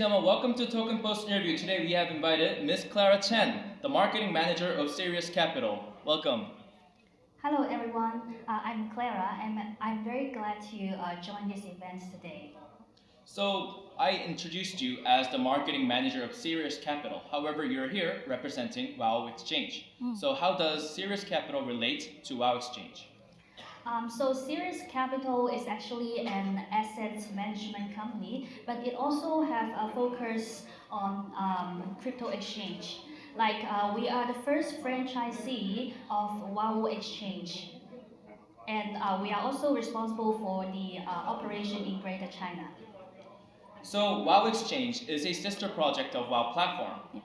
Gentlemen, welcome to Token Post interview. Today we have invited Ms. Clara Chen, the marketing manager of Sirius Capital. Welcome. Hello everyone, uh, I'm Clara and I'm very glad to uh, join this event today. So I introduced you as the marketing manager of Sirius Capital. However, you're here representing WOW Exchange. Mm. So how does Sirius Capital relate to WOW Exchange? Um, so Sirius Capital is actually an asset management company, but it also have a focus on um, crypto exchange. Like uh, we are the first franchisee of WOW Exchange. And uh, we are also responsible for the uh, operation in Greater China. So WOW Exchange is a sister project of WOW Platform. Yeah.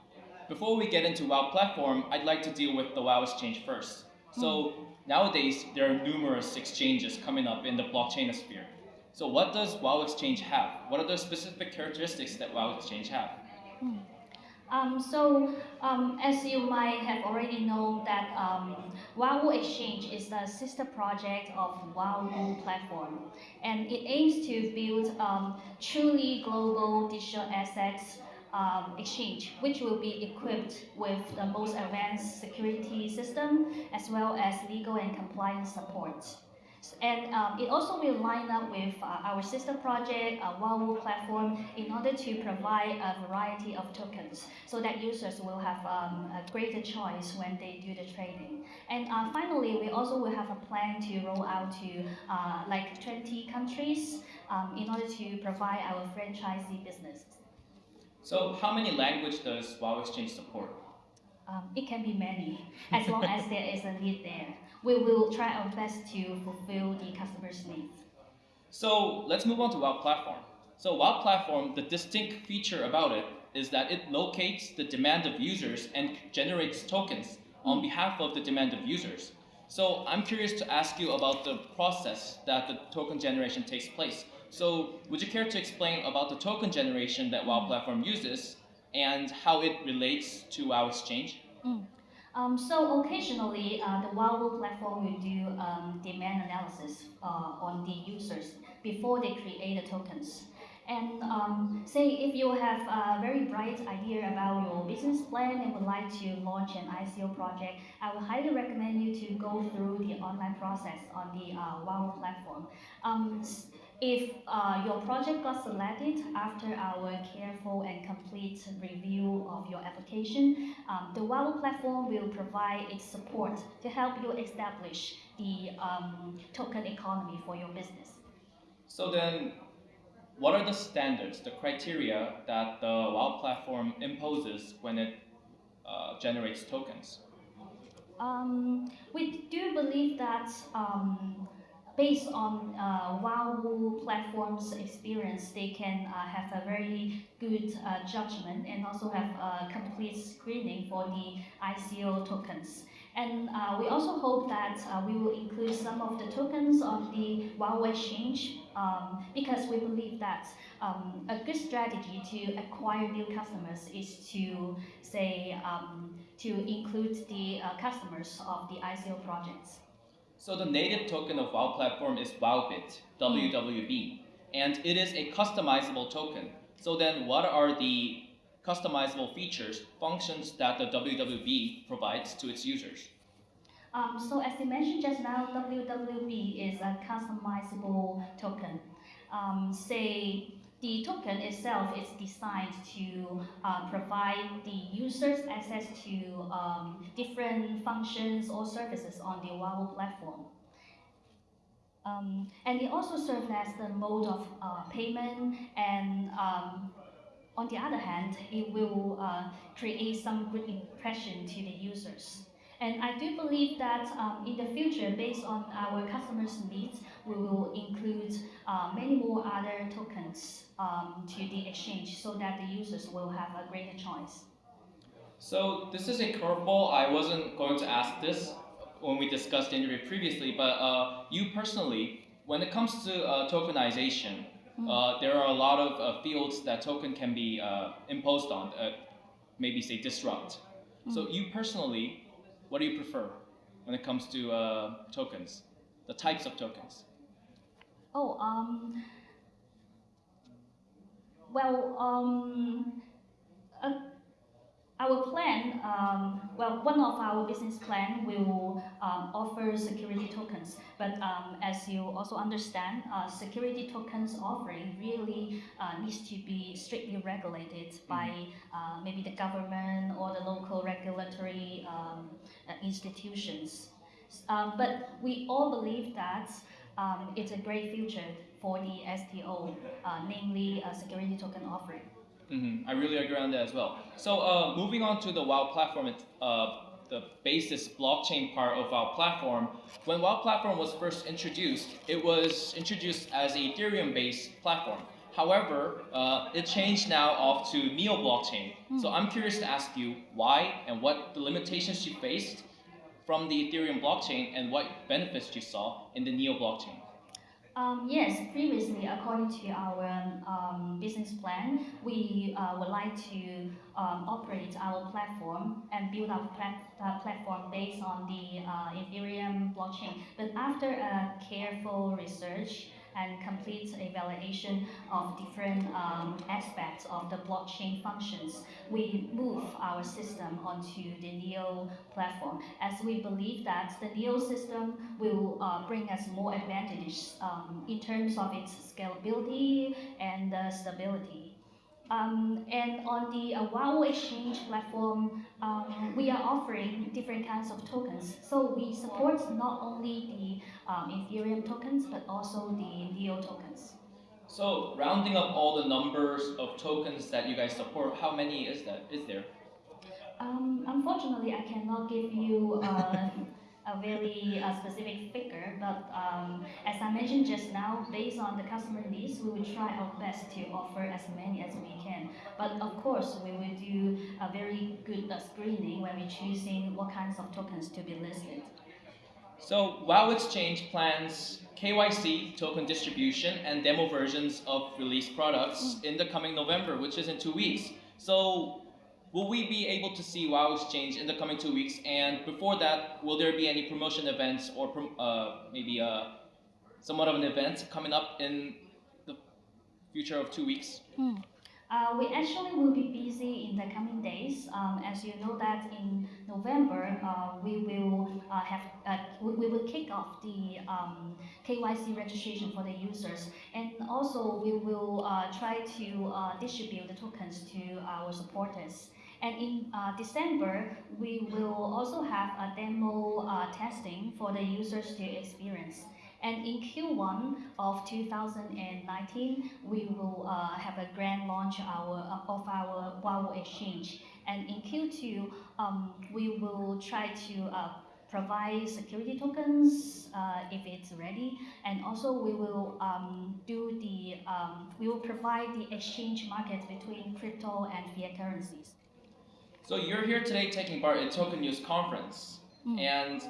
Before we get into WOW Platform, I'd like to deal with the WOW Exchange first. So Mm. Nowadays, there are numerous exchanges coming up in the blockchain sphere. So what does WOW Exchange have? What are the specific characteristics that WOW Exchange have? Um, so, um, as you might have already known that um, WOW Exchange is the sister project of WOW platform, and it aims to build um, truly global digital assets um, exchange, which will be equipped with the most advanced security system as well as legal and compliance support. And um, it also will line up with uh, our sister project, uh, WOW platform, in order to provide a variety of tokens so that users will have um, a greater choice when they do the trading. And uh, finally, we also will have a plan to roll out to uh, like 20 countries um, in order to provide our franchisee business. So how many language does WOW Exchange support? Um, it can be many, as long as there is a need there. We will try our best to fulfill the customer's needs. So let's move on to WOW Platform. So WOW Platform, the distinct feature about it is that it locates the demand of users and generates tokens on behalf of the demand of users. So I'm curious to ask you about the process that the token generation takes place. So would you care to explain about the token generation that WOW Platform uses and how it relates to WOW Exchange? Um, so occasionally, uh, the WOW platform will do um, demand analysis uh, on the users before they create the tokens. And um, say if you have a very bright idea about your business plan and would like to launch an ICO project, I would highly recommend you to go through the online process on the uh, platform. If uh, your project got selected after our careful and complete review of your application, um, the WOW platform will provide its support to help you establish the um, token economy for your business. So then, what are the standards, the criteria that the WOW platform imposes when it uh, generates tokens? Um, we do believe that um, based on uh, platform's experience, they can uh, have a very good uh, judgment and also have a complete screening for the ICO tokens. And uh, we also hope that uh, we will include some of the tokens of the WOW exchange um, because we believe that um, a good strategy to acquire new customers is to say um, to include the uh, customers of the ICO projects. So the native token of WOW platform is WOWBIT, WWB, and it is a customizable token. So then what are the customizable features, functions that the WWB provides to its users? Um, so as you mentioned just now, WWB is a customizable token. Um, say the token itself is designed to uh, provide the users access to um, different functions or services on the WOW platform. Um, and it also serves as the mode of uh, payment and um, on the other hand, it will uh, create some good impression to the users. And I do believe that um, in the future, based on our customers' needs, we will include uh, many more other tokens um, to the exchange so that the users will have a greater choice. So this is a curveball. I wasn't going to ask this when we discussed the interview previously, but uh, you personally, when it comes to uh, tokenization, uh, there are a lot of uh, fields that token can be uh, imposed on, uh, maybe say disrupt. So you personally, what do you prefer when it comes to uh, tokens, the types of tokens? Oh, um, well, um, uh, our plan, um, well, one of our business plan will um, offer security tokens. But um, as you also understand, uh, security tokens offering really uh, needs to be strictly regulated by uh, maybe the government or the local regulatory um, uh, institutions. Um, but we all believe that um, it's a great future for the STO, uh, namely a security token offering. Hmm I really agree on that as well. So uh, moving on to the WoW platform, it's, uh, the basis blockchain part of WoW platform. When WoW platform was first introduced, it was introduced as a Ethereum-based platform. However, uh, it changed now off to Neo blockchain. So I'm curious to ask you why and what the limitations you faced from the Ethereum blockchain and what benefits you saw in the Neo blockchain. Um, yes, previously, according to our um, business plan, we uh, would like to um, operate our platform and build our plat- uh, platform based on the uh, Ethereum blockchain. But after a careful research and complete evaluation of different um, aspects of the blockchain functions, we move our system onto the Neo platform as we believe that the Neo system will uh, bring us more advantages um, in terms of its scalability and uh, stability. Um, and on the uh, WoW Exchange platform, um, we are offering different kinds of tokens. So we support not only the um, Ethereum tokens, but also the Neo tokens. So rounding up all the numbers of tokens that you guys support, how many is that? Is there? Um, unfortunately, I cannot give you uh, a very uh, specific figure, but um, as I mentioned just now, based on the customer needs, we will try our best to offer as many as we can. But of course, we will do a very good uh, screening when we're choosing what kinds of tokens to be listed. So WoW Exchange plans KYC token distribution and demo versions of released products in the coming November, which is in two weeks. So will we be able to see WoW Exchange in the coming two weeks? And before that, will there be any promotion events or prom- uh, maybe uh, somewhat of an event coming up in the future of two weeks? Uh, we actually will be busy in the coming days. Um, as you know that in November, uh, we will uh, have uh, we, we will kick off the um, KYC registration for the users, and also we will uh, try to uh, distribute the tokens to our supporters. And in uh, December, we will also have a demo uh, testing for the users to experience. And in Q1 of 2019, we will uh, have a grand launch our, of our WoW Exchange. And in Q2, um, we will try to uh, provide security tokens uh, if it's ready. And also we will um, do the, um, we will provide the exchange market between crypto and fiat currencies. So you're here today taking part in Token News conference, Mm. and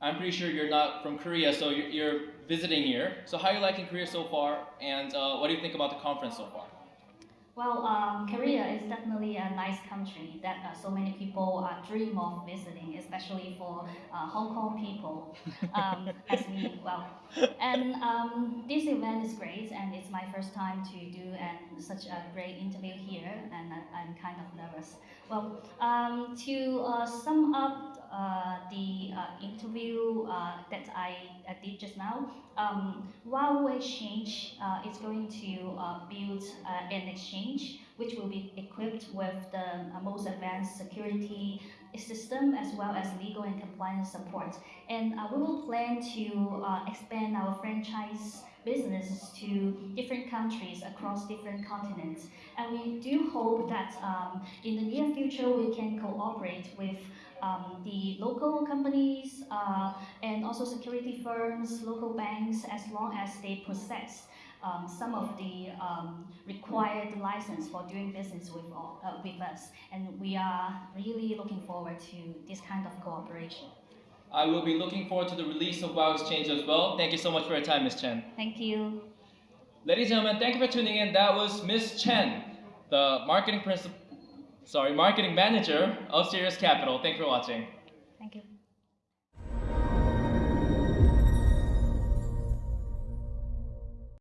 I'm pretty sure you're not from Korea, so you're, you're visiting here. So how are you liking Korea so far, and uh, what do you think about the conference so far? Well, um, Korea is definitely a nice country that uh, so many people uh, dream of visiting, especially for uh, Hong Kong people, um, as me. Well, and um, this event is great, and it's my first time to do and such a great interview here, and I, I'm kind of nervous. Well, um, to uh, sum up uh, the uh, interview uh, that I, I did just now, um, WoW Exchange uh, is going to build an exchange which will be equipped with the most advanced security system as well as legal and compliance support. And we will plan to expand our franchise businesses to different countries across different continents. And we do hope that um, in the near future we can cooperate with um, the local companies uh, and also security firms, local banks, as long as they possess um, some of the um, required license for doing business with, all, uh, with us. And we are really looking forward to this kind of cooperation. I will be looking forward to the release of WoW Exchange as well. Thank you so much for your time, Ms. Chen. Thank you. Ladies and gentlemen, thank you for tuning in. That was Ms. Chen, the marketing principal, sorry, marketing manager of Sirius Capital. Thank you for watching. Thank you.